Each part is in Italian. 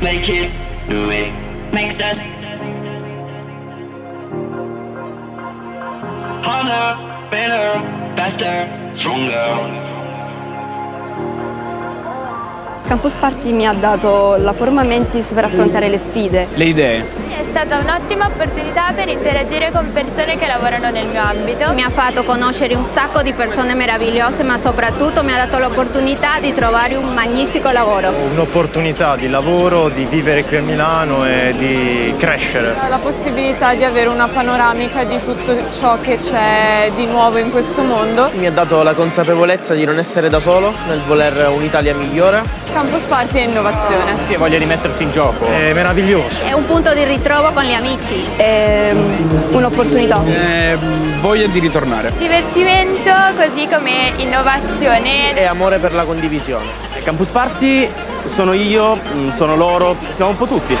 make it, do it, makes us harder, better, faster, stronger. Campus Party mi ha dato la forma mentis per affrontare le sfide. Le idee. È stata un'ottima opportunità per interagire con persone che lavorano nel mio ambito. Mi ha fatto conoscere un sacco di persone meravigliose, ma soprattutto mi ha dato l'opportunità di trovare un magnifico lavoro. Un'opportunità di lavoro, di vivere qui a Milano e di crescere. La possibilità di avere una panoramica di tutto ciò che c'è di nuovo in questo mondo. Mi ha dato la consapevolezza di non essere da solo nel voler un'Italia migliore. Campus Party è innovazione. Che voglia rimettersi in gioco. È meraviglioso. È un punto di ritrovo con gli amici. È un'opportunità. Eh, voglia di ritornare. Divertimento così come innovazione. E amore per la condivisione. Campus Party sono io, sono loro, siamo un po' tutti.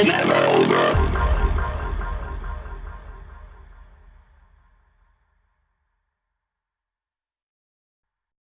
as ever.